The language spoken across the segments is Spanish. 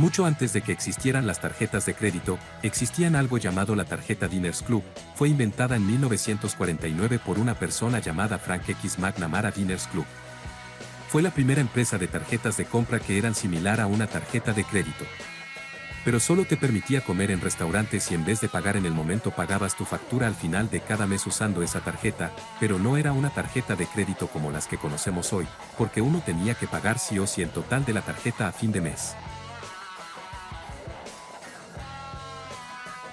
Mucho antes de que existieran las tarjetas de crédito, existían algo llamado la tarjeta Diners Club, fue inventada en 1949 por una persona llamada Frank X McNamara Diners Club. Fue la primera empresa de tarjetas de compra que eran similar a una tarjeta de crédito. Pero solo te permitía comer en restaurantes y en vez de pagar en el momento pagabas tu factura al final de cada mes usando esa tarjeta, pero no era una tarjeta de crédito como las que conocemos hoy, porque uno tenía que pagar sí o sí el total de la tarjeta a fin de mes.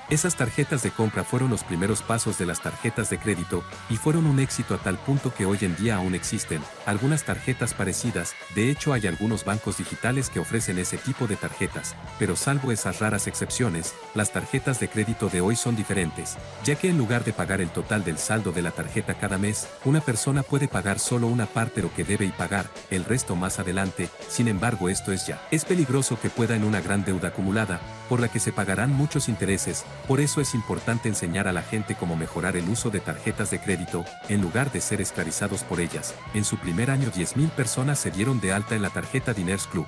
Esas tarjetas de compra fueron los primeros pasos de las tarjetas de crédito, y fueron un éxito a tal punto que hoy en día aún existen algunas tarjetas parecidas, de hecho hay algunos bancos digitales que ofrecen ese tipo de tarjetas, pero salvo esas raras excepciones, las tarjetas de crédito de hoy son diferentes, ya que en lugar de pagar el total del saldo de la tarjeta cada mes, una persona puede pagar solo una parte lo que debe y pagar, el resto más adelante, sin embargo esto es ya. Es peligroso que pueda en una gran deuda acumulada, por la que se pagarán muchos intereses, por eso es importante enseñar a la gente cómo mejorar el uso de tarjetas de crédito, en lugar de ser esclavizados por ellas. En su primer año 10.000 personas se dieron de alta en la tarjeta Diners Club.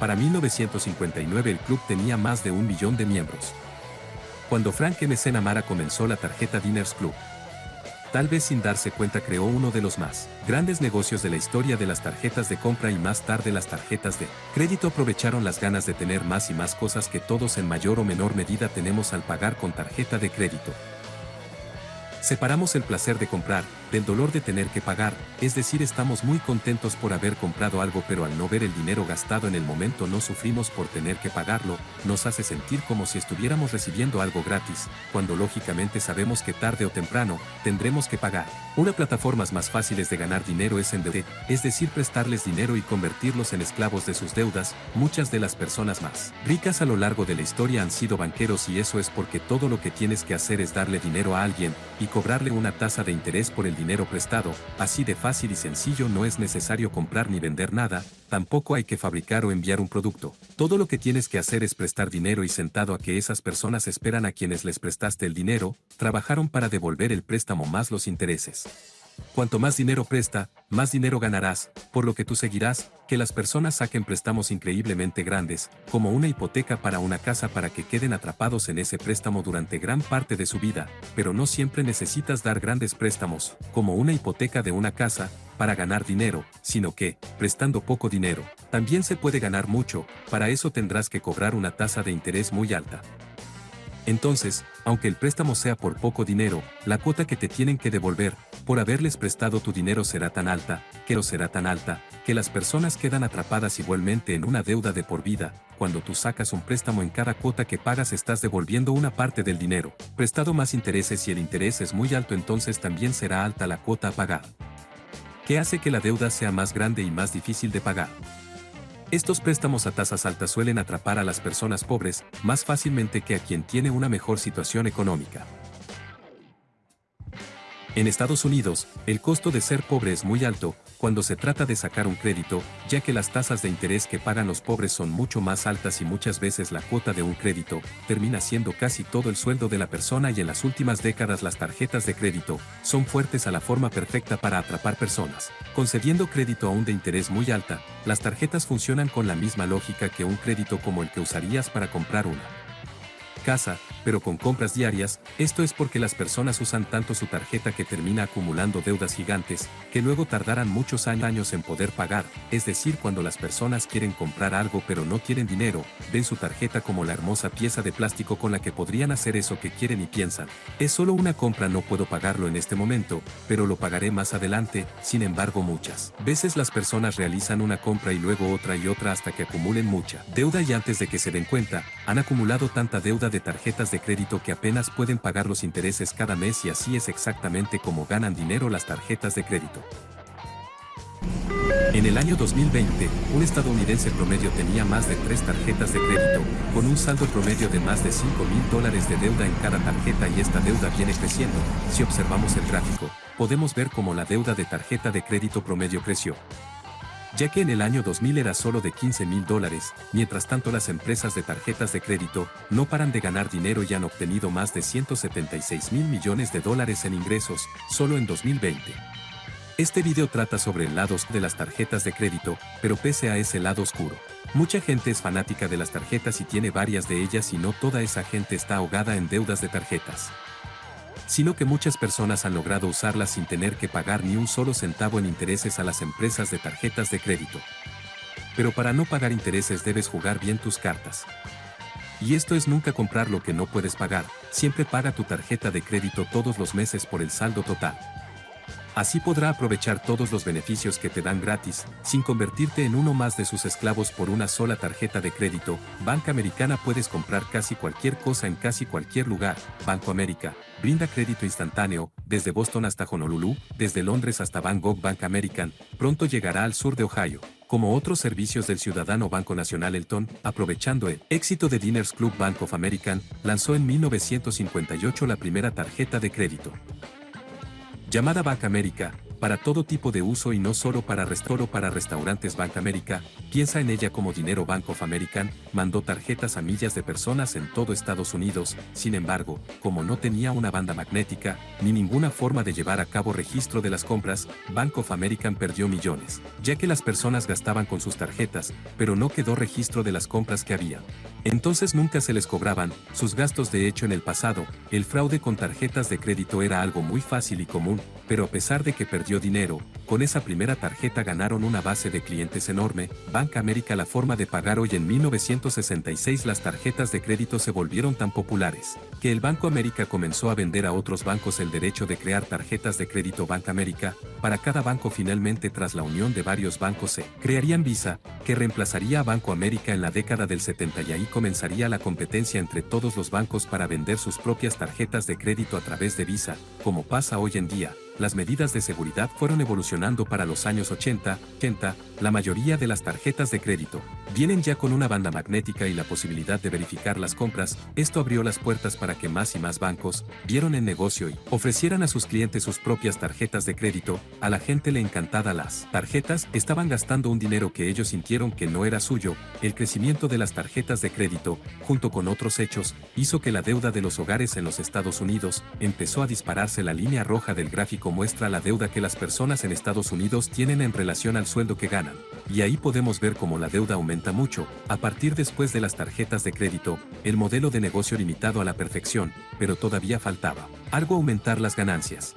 Para 1959 el club tenía más de un millón de miembros. Cuando Frank M. Namara comenzó la tarjeta Diners Club, tal vez sin darse cuenta creó uno de los más grandes negocios de la historia de las tarjetas de compra y más tarde las tarjetas de crédito aprovecharon las ganas de tener más y más cosas que todos en mayor o menor medida tenemos al pagar con tarjeta de crédito. Separamos el placer de comprar, del dolor de tener que pagar, es decir estamos muy contentos por haber comprado algo pero al no ver el dinero gastado en el momento no sufrimos por tener que pagarlo, nos hace sentir como si estuviéramos recibiendo algo gratis, cuando lógicamente sabemos que tarde o temprano, tendremos que pagar. Una plataformas más fáciles de ganar dinero es en deuda, es decir prestarles dinero y convertirlos en esclavos de sus deudas, muchas de las personas más ricas a lo largo de la historia han sido banqueros y eso es porque todo lo que tienes que hacer es darle dinero a alguien, y cobrarle una tasa de interés por el dinero prestado, así de fácil y sencillo no es necesario comprar ni vender nada, tampoco hay que fabricar o enviar un producto. Todo lo que tienes que hacer es prestar dinero y sentado a que esas personas esperan a quienes les prestaste el dinero, trabajaron para devolver el préstamo más los intereses. Cuanto más dinero presta, más dinero ganarás, por lo que tú seguirás, que las personas saquen préstamos increíblemente grandes, como una hipoteca para una casa para que queden atrapados en ese préstamo durante gran parte de su vida, pero no siempre necesitas dar grandes préstamos, como una hipoteca de una casa, para ganar dinero, sino que, prestando poco dinero, también se puede ganar mucho, para eso tendrás que cobrar una tasa de interés muy alta. Entonces, aunque el préstamo sea por poco dinero, la cuota que te tienen que devolver, por haberles prestado tu dinero será tan alta, que lo será tan alta, que las personas quedan atrapadas igualmente en una deuda de por vida, cuando tú sacas un préstamo en cada cuota que pagas estás devolviendo una parte del dinero, prestado más intereses y el interés es muy alto entonces también será alta la cuota a pagar. ¿Qué hace que la deuda sea más grande y más difícil de pagar? Estos préstamos a tasas altas suelen atrapar a las personas pobres más fácilmente que a quien tiene una mejor situación económica. En Estados Unidos, el costo de ser pobre es muy alto, cuando se trata de sacar un crédito, ya que las tasas de interés que pagan los pobres son mucho más altas y muchas veces la cuota de un crédito termina siendo casi todo el sueldo de la persona y en las últimas décadas las tarjetas de crédito son fuertes a la forma perfecta para atrapar personas. Concediendo crédito aún de interés muy alta, las tarjetas funcionan con la misma lógica que un crédito como el que usarías para comprar una casa, pero con compras diarias, esto es porque las personas usan tanto su tarjeta que termina acumulando deudas gigantes, que luego tardarán muchos años en poder pagar, es decir cuando las personas quieren comprar algo pero no tienen dinero, ven su tarjeta como la hermosa pieza de plástico con la que podrían hacer eso que quieren y piensan, es solo una compra no puedo pagarlo en este momento, pero lo pagaré más adelante, sin embargo muchas veces las personas realizan una compra y luego otra y otra hasta que acumulen mucha deuda y antes de que se den cuenta, han acumulado tanta deuda de tarjetas de crédito que apenas pueden pagar los intereses cada mes y así es exactamente como ganan dinero las tarjetas de crédito. En el año 2020, un estadounidense promedio tenía más de tres tarjetas de crédito, con un saldo promedio de más de 5 mil dólares de deuda en cada tarjeta y esta deuda viene creciendo. Si observamos el gráfico, podemos ver cómo la deuda de tarjeta de crédito promedio creció ya que en el año 2000 era solo de 15 mil dólares, mientras tanto las empresas de tarjetas de crédito no paran de ganar dinero y han obtenido más de 176 mil millones de dólares en ingresos, solo en 2020. Este video trata sobre el lado de las tarjetas de crédito, pero pese a ese lado oscuro. Mucha gente es fanática de las tarjetas y tiene varias de ellas y no toda esa gente está ahogada en deudas de tarjetas. Sino que muchas personas han logrado usarlas sin tener que pagar ni un solo centavo en intereses a las empresas de tarjetas de crédito. Pero para no pagar intereses debes jugar bien tus cartas. Y esto es nunca comprar lo que no puedes pagar, siempre paga tu tarjeta de crédito todos los meses por el saldo total. Así podrá aprovechar todos los beneficios que te dan gratis, sin convertirte en uno más de sus esclavos por una sola tarjeta de crédito. Banca Americana puedes comprar casi cualquier cosa en casi cualquier lugar. Banco América brinda crédito instantáneo, desde Boston hasta Honolulu, desde Londres hasta Bangkok Bank American, pronto llegará al sur de Ohio como otros servicios del ciudadano Banco Nacional Elton, aprovechando el éxito de Diners Club Bank of American, lanzó en 1958 la primera tarjeta de crédito llamada Bank América, para todo tipo de uso y no solo para restoro para restaurantes Bank América, piensa en ella como dinero Bank of American, mandó tarjetas a millas de personas en todo Estados Unidos, sin embargo, como no tenía una banda magnética, ni ninguna forma de llevar a cabo registro de las compras, Bank of American perdió millones, ya que las personas gastaban con sus tarjetas, pero no quedó registro de las compras que había. Entonces nunca se les cobraban sus gastos de hecho en el pasado, el fraude con tarjetas de crédito era algo muy fácil y común, pero a pesar de que perdió dinero, con esa primera tarjeta ganaron una base de clientes enorme, Bank América la forma de pagar hoy en 1966 las tarjetas de crédito se volvieron tan populares, que el Banco América comenzó a vender a otros bancos el derecho de crear tarjetas de crédito Bank América, para cada banco finalmente tras la unión de varios bancos se crearían Visa, que reemplazaría a Banco América en la década del 70 y ahí comenzaría la competencia entre todos los bancos para vender sus propias tarjetas de crédito a través de Visa, como pasa hoy en día, las medidas de seguridad fueron evolucionando para los años 80, 80, la mayoría de las tarjetas de crédito. Vienen ya con una banda magnética y la posibilidad de verificar las compras, esto abrió las puertas para que más y más bancos vieron el negocio y ofrecieran a sus clientes sus propias tarjetas de crédito, a la gente le encantada las tarjetas. Estaban gastando un dinero que ellos sintieron que no era suyo, el crecimiento de las tarjetas de crédito, junto con otros hechos, hizo que la deuda de los hogares en los Estados Unidos empezó a dispararse. La línea roja del muestra la deuda que las personas en Estados Unidos tienen en relación al sueldo que ganan. Y ahí podemos ver cómo la deuda aumenta mucho, a partir después de las tarjetas de crédito, el modelo de negocio limitado a la perfección, pero todavía faltaba algo aumentar las ganancias.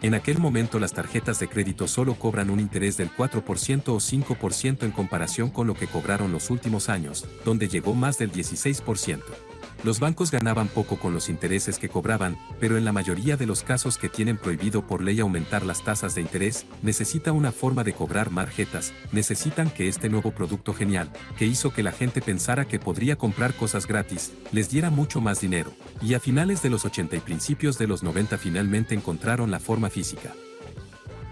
En aquel momento las tarjetas de crédito solo cobran un interés del 4% o 5% en comparación con lo que cobraron los últimos años, donde llegó más del 16%. Los bancos ganaban poco con los intereses que cobraban, pero en la mayoría de los casos que tienen prohibido por ley aumentar las tasas de interés, necesita una forma de cobrar marjetas, necesitan que este nuevo producto genial, que hizo que la gente pensara que podría comprar cosas gratis, les diera mucho más dinero. Y a finales de los 80 y principios de los 90 finalmente encontraron la forma física.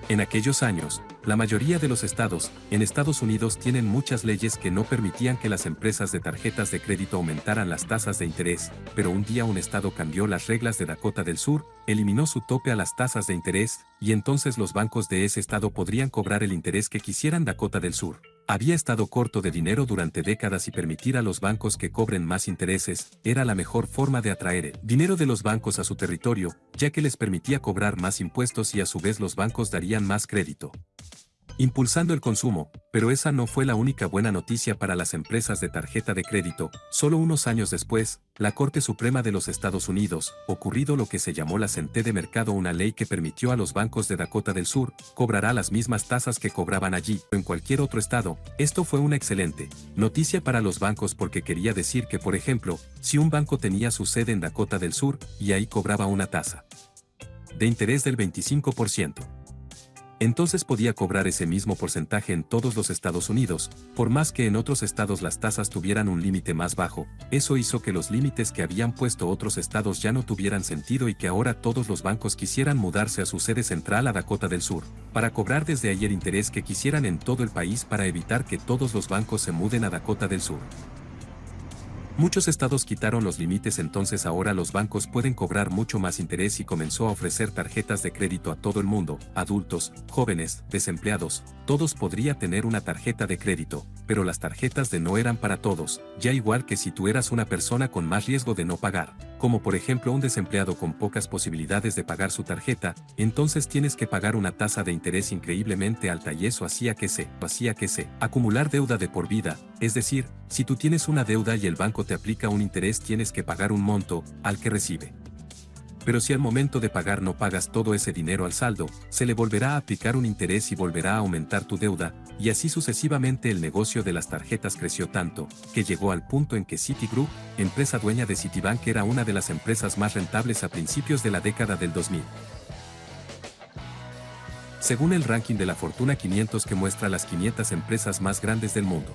En aquellos años, la mayoría de los estados, en Estados Unidos tienen muchas leyes que no permitían que las empresas de tarjetas de crédito aumentaran las tasas de interés, pero un día un estado cambió las reglas de Dakota del Sur, eliminó su tope a las tasas de interés, y entonces los bancos de ese estado podrían cobrar el interés que quisieran Dakota del Sur. Había estado corto de dinero durante décadas y permitir a los bancos que cobren más intereses era la mejor forma de atraer el dinero de los bancos a su territorio, ya que les permitía cobrar más impuestos y a su vez los bancos darían más crédito impulsando el consumo, pero esa no fue la única buena noticia para las empresas de tarjeta de crédito. Solo unos años después, la Corte Suprema de los Estados Unidos, ocurrido lo que se llamó la Senté de Mercado, una ley que permitió a los bancos de Dakota del Sur, cobrará las mismas tasas que cobraban allí o en cualquier otro estado. Esto fue una excelente noticia para los bancos porque quería decir que, por ejemplo, si un banco tenía su sede en Dakota del Sur y ahí cobraba una tasa de interés del 25%, entonces podía cobrar ese mismo porcentaje en todos los Estados Unidos, por más que en otros estados las tasas tuvieran un límite más bajo, eso hizo que los límites que habían puesto otros estados ya no tuvieran sentido y que ahora todos los bancos quisieran mudarse a su sede central a Dakota del Sur, para cobrar desde ahí el interés que quisieran en todo el país para evitar que todos los bancos se muden a Dakota del Sur. Muchos estados quitaron los límites entonces ahora los bancos pueden cobrar mucho más interés y comenzó a ofrecer tarjetas de crédito a todo el mundo, adultos, jóvenes, desempleados, todos podría tener una tarjeta de crédito, pero las tarjetas de no eran para todos, ya igual que si tú eras una persona con más riesgo de no pagar, como por ejemplo un desempleado con pocas posibilidades de pagar su tarjeta, entonces tienes que pagar una tasa de interés increíblemente alta y eso hacía que se, hacía que se, acumular deuda de por vida, es decir, si tú tienes una deuda y el banco te aplica un interés tienes que pagar un monto al que recibe. Pero si al momento de pagar no pagas todo ese dinero al saldo, se le volverá a aplicar un interés y volverá a aumentar tu deuda, y así sucesivamente el negocio de las tarjetas creció tanto, que llegó al punto en que Citigroup, empresa dueña de Citibank era una de las empresas más rentables a principios de la década del 2000. Según el ranking de la Fortuna 500 que muestra las 500 empresas más grandes del mundo.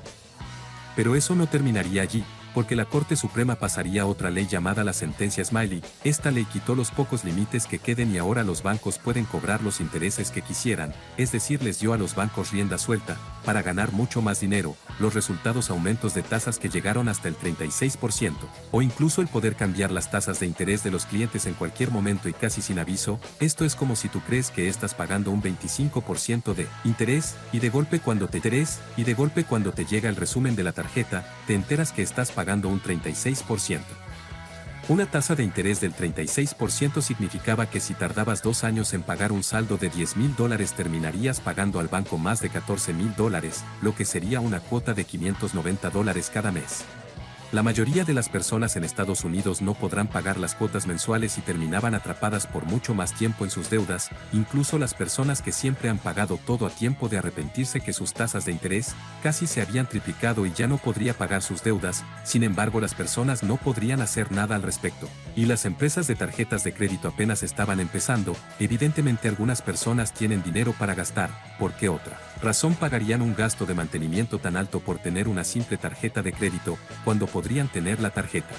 Pero eso no terminaría allí, porque la Corte Suprema pasaría otra ley llamada la sentencia Smiley. Esta ley quitó los pocos límites que queden y ahora los bancos pueden cobrar los intereses que quisieran, es decir, les dio a los bancos rienda suelta, para ganar mucho más dinero, los resultados aumentos de tasas que llegaron hasta el 36%, o incluso el poder cambiar las tasas de interés de los clientes en cualquier momento y casi sin aviso, esto es como si tú crees que estás pagando un 25% de interés, y de golpe cuando te interés, y de golpe cuando te llega el resumen de la tarjeta, te enteras que estás pagando un 36%. Una tasa de interés del 36% significaba que si tardabas dos años en pagar un saldo de 10 mil dólares terminarías pagando al banco más de 14 mil dólares, lo que sería una cuota de 590 dólares cada mes. La mayoría de las personas en Estados Unidos no podrán pagar las cuotas mensuales y terminaban atrapadas por mucho más tiempo en sus deudas, incluso las personas que siempre han pagado todo a tiempo de arrepentirse que sus tasas de interés casi se habían triplicado y ya no podría pagar sus deudas, sin embargo las personas no podrían hacer nada al respecto. Y las empresas de tarjetas de crédito apenas estaban empezando, evidentemente algunas personas tienen dinero para gastar, ¿por qué otra? Razón pagarían un gasto de mantenimiento tan alto por tener una simple tarjeta de crédito, cuando podrían tener la tarjeta.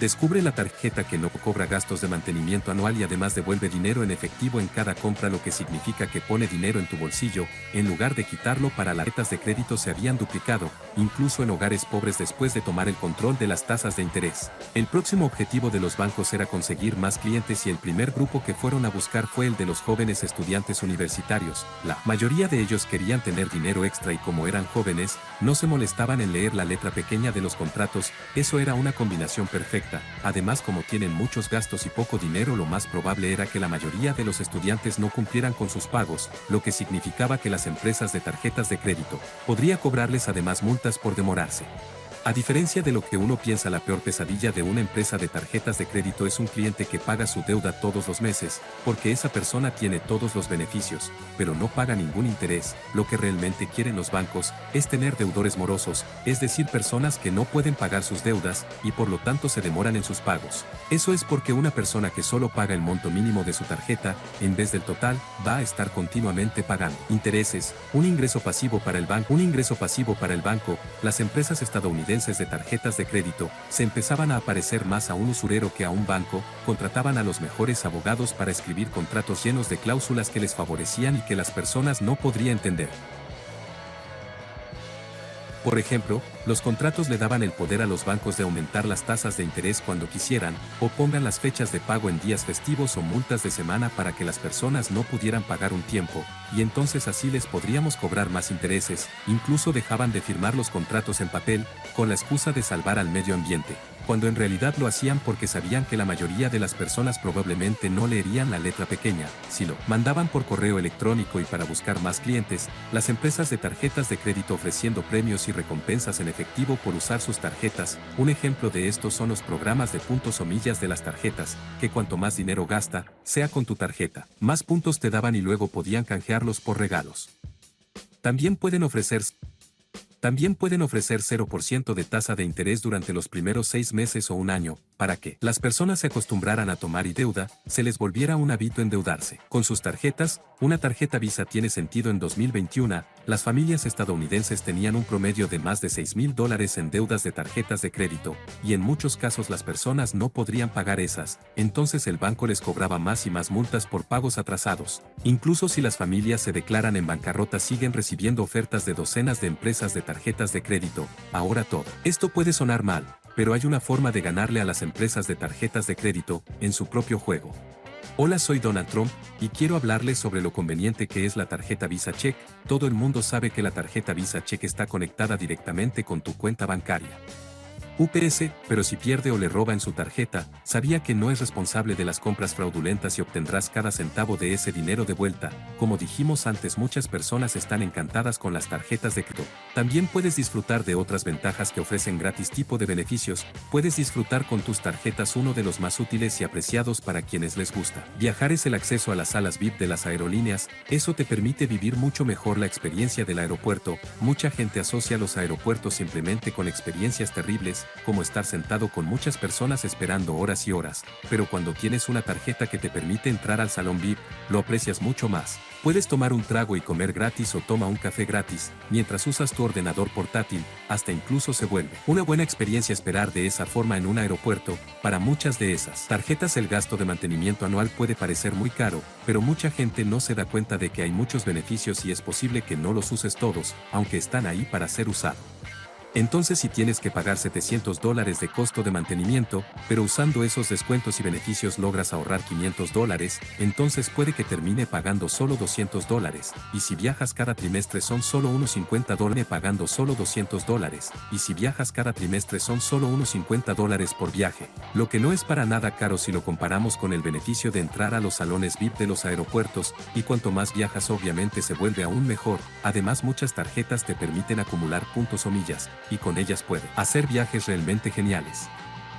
Descubre la tarjeta que no cobra gastos de mantenimiento anual y además devuelve dinero en efectivo en cada compra lo que significa que pone dinero en tu bolsillo, en lugar de quitarlo para las tarjetas de crédito se habían duplicado, incluso en hogares pobres después de tomar el control de las tasas de interés. El próximo objetivo de los bancos era conseguir más clientes y el primer grupo que fueron a buscar fue el de los jóvenes estudiantes universitarios. La mayoría de ellos querían tener dinero extra y como eran jóvenes, no se molestaban en leer la letra pequeña de los contratos, eso era una combinación perfecta Además como tienen muchos gastos y poco dinero lo más probable era que la mayoría de los estudiantes no cumplieran con sus pagos, lo que significaba que las empresas de tarjetas de crédito podría cobrarles además multas por demorarse. A diferencia de lo que uno piensa la peor pesadilla de una empresa de tarjetas de crédito es un cliente que paga su deuda todos los meses, porque esa persona tiene todos los beneficios, pero no paga ningún interés. Lo que realmente quieren los bancos es tener deudores morosos, es decir, personas que no pueden pagar sus deudas y por lo tanto se demoran en sus pagos. Eso es porque una persona que solo paga el monto mínimo de su tarjeta, en vez del total, va a estar continuamente pagando intereses, un ingreso pasivo para el banco, un ingreso pasivo para el banco, las empresas estadounidenses de tarjetas de crédito, se empezaban a aparecer más a un usurero que a un banco, contrataban a los mejores abogados para escribir contratos llenos de cláusulas que les favorecían y que las personas no podrían entender. Por ejemplo, los contratos le daban el poder a los bancos de aumentar las tasas de interés cuando quisieran, o pongan las fechas de pago en días festivos o multas de semana para que las personas no pudieran pagar un tiempo, y entonces así les podríamos cobrar más intereses, incluso dejaban de firmar los contratos en papel, con la excusa de salvar al medio ambiente cuando en realidad lo hacían porque sabían que la mayoría de las personas probablemente no leerían la letra pequeña, si lo mandaban por correo electrónico y para buscar más clientes, las empresas de tarjetas de crédito ofreciendo premios y recompensas en efectivo por usar sus tarjetas, un ejemplo de esto son los programas de puntos o millas de las tarjetas, que cuanto más dinero gasta, sea con tu tarjeta, más puntos te daban y luego podían canjearlos por regalos. También pueden ofrecer también pueden ofrecer 0% de tasa de interés durante los primeros seis meses o un año, para que las personas se acostumbraran a tomar y deuda, se les volviera un hábito endeudarse. Con sus tarjetas, una tarjeta Visa tiene sentido en 2021, las familias estadounidenses tenían un promedio de más de 6 mil dólares en deudas de tarjetas de crédito, y en muchos casos las personas no podrían pagar esas, entonces el banco les cobraba más y más multas por pagos atrasados. Incluso si las familias se declaran en bancarrota siguen recibiendo ofertas de docenas de empresas de tarjetas de crédito, ahora todo. Esto puede sonar mal, pero hay una forma de ganarle a las empresas de tarjetas de crédito en su propio juego. Hola soy Donald Trump y quiero hablarles sobre lo conveniente que es la tarjeta Visa Check. Todo el mundo sabe que la tarjeta Visa Check está conectada directamente con tu cuenta bancaria. UPS, pero si pierde o le roba en su tarjeta, sabía que no es responsable de las compras fraudulentas y obtendrás cada centavo de ese dinero de vuelta. Como dijimos antes, muchas personas están encantadas con las tarjetas de crédito. También puedes disfrutar de otras ventajas que ofrecen gratis tipo de beneficios. Puedes disfrutar con tus tarjetas uno de los más útiles y apreciados para quienes les gusta. Viajar es el acceso a las salas VIP de las aerolíneas, eso te permite vivir mucho mejor la experiencia del aeropuerto. Mucha gente asocia los aeropuertos simplemente con experiencias terribles, como estar sentado con muchas personas esperando horas y horas, pero cuando tienes una tarjeta que te permite entrar al salón VIP, lo aprecias mucho más. Puedes tomar un trago y comer gratis o toma un café gratis, mientras usas tu ordenador portátil, hasta incluso se vuelve una buena experiencia esperar de esa forma en un aeropuerto, para muchas de esas tarjetas el gasto de mantenimiento anual puede parecer muy caro, pero mucha gente no se da cuenta de que hay muchos beneficios y es posible que no los uses todos, aunque están ahí para ser usados. Entonces si tienes que pagar 700 dólares de costo de mantenimiento, pero usando esos descuentos y beneficios logras ahorrar 500 dólares, entonces puede que termine pagando solo 200 dólares, y si viajas cada trimestre son solo unos 50 dólares pagando solo 200 dólares, y si viajas cada trimestre son solo unos 50 dólares por viaje, lo que no es para nada caro si lo comparamos con el beneficio de entrar a los salones VIP de los aeropuertos, y cuanto más viajas obviamente se vuelve aún mejor, además muchas tarjetas te permiten acumular puntos o millas, y con ellas puede hacer viajes realmente geniales.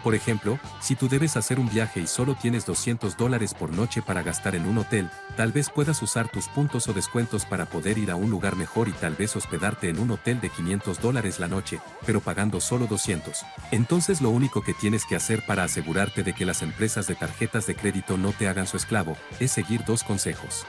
Por ejemplo, si tú debes hacer un viaje y solo tienes 200 dólares por noche para gastar en un hotel, tal vez puedas usar tus puntos o descuentos para poder ir a un lugar mejor y tal vez hospedarte en un hotel de 500 dólares la noche, pero pagando solo 200. Entonces lo único que tienes que hacer para asegurarte de que las empresas de tarjetas de crédito no te hagan su esclavo, es seguir dos consejos.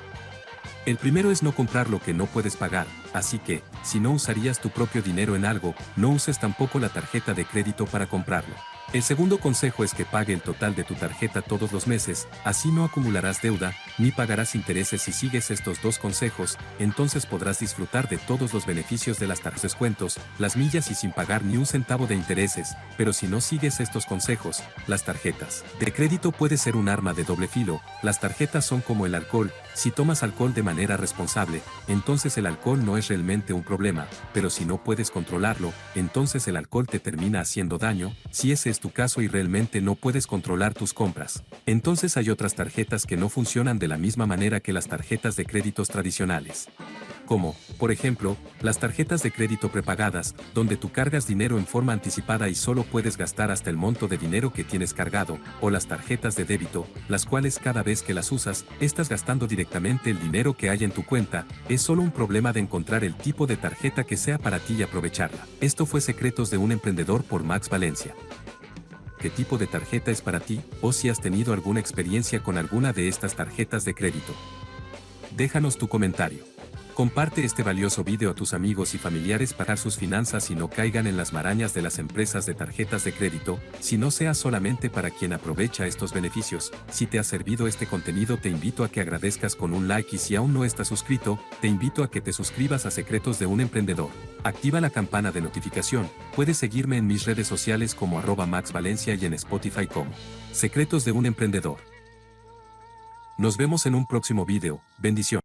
El primero es no comprar lo que no puedes pagar, así que, si no usarías tu propio dinero en algo, no uses tampoco la tarjeta de crédito para comprarlo. El segundo consejo es que pague el total de tu tarjeta todos los meses, así no acumularás deuda, ni pagarás intereses. Si sigues estos dos consejos, entonces podrás disfrutar de todos los beneficios de las tarjetas descuentos, las millas y sin pagar ni un centavo de intereses, pero si no sigues estos consejos, las tarjetas de crédito puede ser un arma de doble filo, las tarjetas son como el alcohol, si tomas alcohol de manera responsable, entonces el alcohol no es realmente un problema, pero si no puedes controlarlo, entonces el alcohol te termina haciendo daño, si ese es tu caso y realmente no puedes controlar tus compras. Entonces hay otras tarjetas que no funcionan de la misma manera que las tarjetas de créditos tradicionales como, por ejemplo, las tarjetas de crédito prepagadas, donde tú cargas dinero en forma anticipada y solo puedes gastar hasta el monto de dinero que tienes cargado, o las tarjetas de débito, las cuales cada vez que las usas, estás gastando directamente el dinero que hay en tu cuenta, es solo un problema de encontrar el tipo de tarjeta que sea para ti y aprovecharla. Esto fue Secretos de un Emprendedor por Max Valencia qué tipo de tarjeta es para ti o si has tenido alguna experiencia con alguna de estas tarjetas de crédito. Déjanos tu comentario. Comparte este valioso video a tus amigos y familiares para sus finanzas y no caigan en las marañas de las empresas de tarjetas de crédito, si no sea solamente para quien aprovecha estos beneficios. Si te ha servido este contenido te invito a que agradezcas con un like y si aún no estás suscrito, te invito a que te suscribas a Secretos de un Emprendedor. Activa la campana de notificación, puedes seguirme en mis redes sociales como arroba Max Valencia y en Spotify como Secretos de un Emprendedor. Nos vemos en un próximo video, bendición.